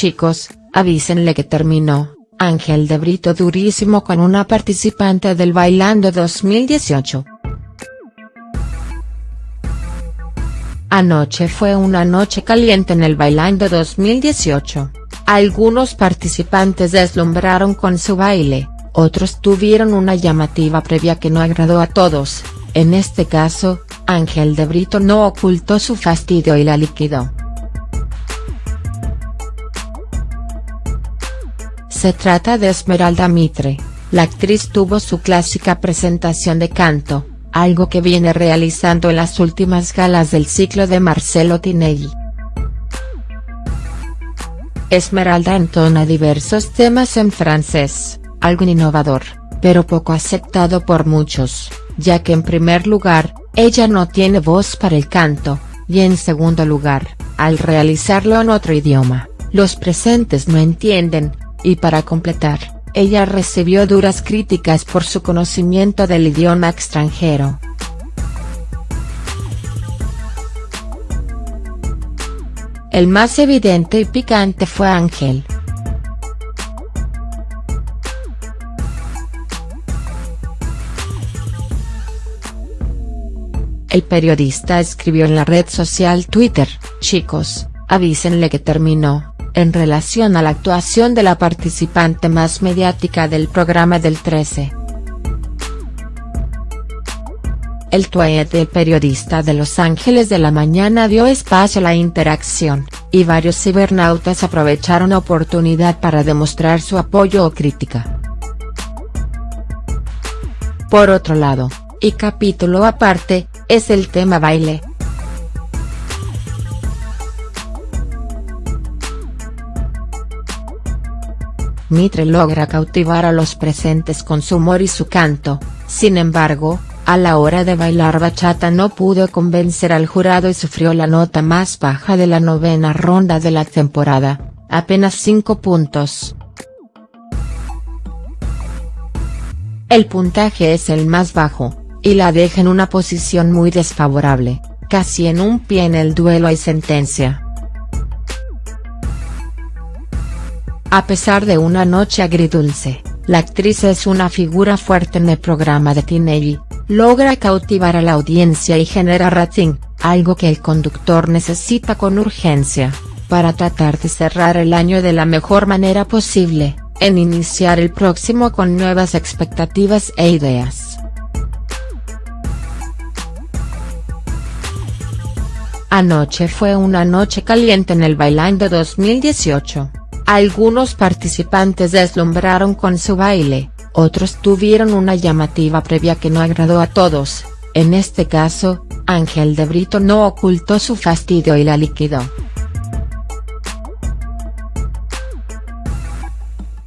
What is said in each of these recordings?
chicos, avísenle que terminó, Ángel de Brito durísimo con una participante del Bailando 2018. Anoche fue una noche caliente en el Bailando 2018. Algunos participantes deslumbraron con su baile, otros tuvieron una llamativa previa que no agradó a todos, en este caso, Ángel de Brito no ocultó su fastidio y la liquidó. Se trata de Esmeralda Mitre, la actriz tuvo su clásica presentación de canto, algo que viene realizando en las últimas galas del ciclo de Marcelo Tinelli. Esmeralda entona diversos temas en francés, algo innovador, pero poco aceptado por muchos, ya que en primer lugar, ella no tiene voz para el canto, y en segundo lugar, al realizarlo en otro idioma, los presentes no entienden, y para completar, ella recibió duras críticas por su conocimiento del idioma extranjero. El más evidente y picante fue Ángel. El periodista escribió en la red social Twitter, chicos, avísenle que terminó, en relación a la actuación de la participante más mediática del programa del 13. El tweet del periodista de Los Ángeles de la Mañana dio espacio a la interacción, y varios cibernautas aprovecharon la oportunidad para demostrar su apoyo o crítica. Por otro lado, y capítulo aparte, es el tema baile. Mitre logra cautivar a los presentes con su humor y su canto, sin embargo, a la hora de bailar bachata no pudo convencer al jurado y sufrió la nota más baja de la novena ronda de la temporada, apenas 5 puntos. El puntaje es el más bajo, y la deja en una posición muy desfavorable, casi en un pie en el duelo y sentencia. A pesar de una noche agridulce, la actriz es una figura fuerte en el programa de Tinelli, logra cautivar a la audiencia y genera rating, algo que el conductor necesita con urgencia, para tratar de cerrar el año de la mejor manera posible, en iniciar el próximo con nuevas expectativas e ideas. Anoche fue una noche caliente en el Bailando 2018, algunos participantes deslumbraron con su baile, otros tuvieron una llamativa previa que no agradó a todos, en este caso, Ángel de Brito no ocultó su fastidio y la liquidó.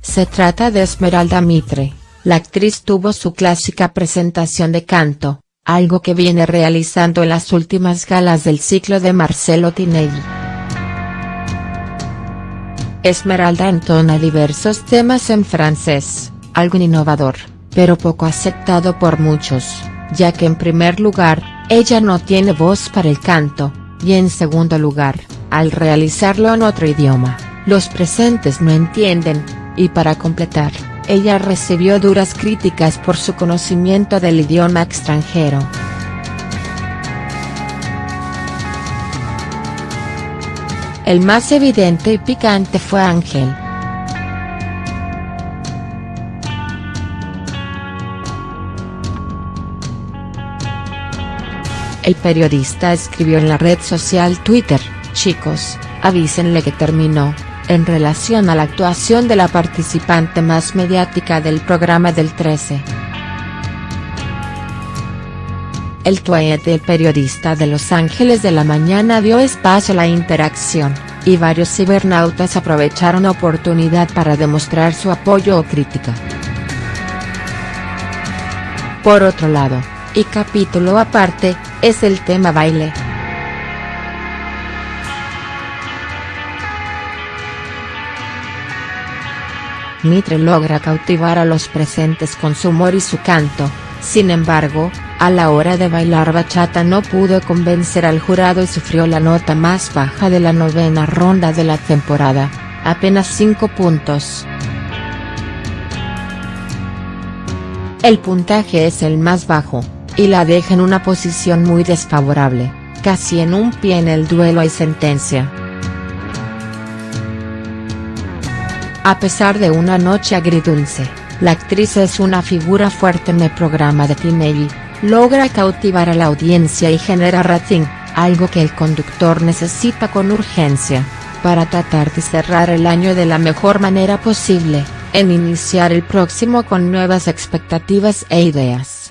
Se trata de Esmeralda Mitre, la actriz tuvo su clásica presentación de canto, algo que viene realizando en las últimas galas del ciclo de Marcelo Tinelli. Esmeralda entona diversos temas en francés, algo innovador, pero poco aceptado por muchos, ya que en primer lugar, ella no tiene voz para el canto, y en segundo lugar, al realizarlo en otro idioma, los presentes no entienden, y para completar, ella recibió duras críticas por su conocimiento del idioma extranjero. El más evidente y picante fue Ángel. El periodista escribió en la red social Twitter, chicos, avísenle que terminó, en relación a la actuación de la participante más mediática del programa del 13. El tweet del periodista de Los Ángeles de la Mañana dio espacio a la interacción, y varios cibernautas aprovecharon la oportunidad para demostrar su apoyo o crítica. Por otro lado, y capítulo aparte, es el tema baile. Mitre logra cautivar a los presentes con su humor y su canto, sin embargo, a la hora de bailar bachata no pudo convencer al jurado y sufrió la nota más baja de la novena ronda de la temporada, apenas 5 puntos. El puntaje es el más bajo, y la deja en una posición muy desfavorable, casi en un pie en el duelo y sentencia. A pesar de una noche agridulce, la actriz es una figura fuerte en el programa de Tinelli, logra cautivar a la audiencia y genera rating, algo que el conductor necesita con urgencia, para tratar de cerrar el año de la mejor manera posible en iniciar el próximo con nuevas expectativas e ideas.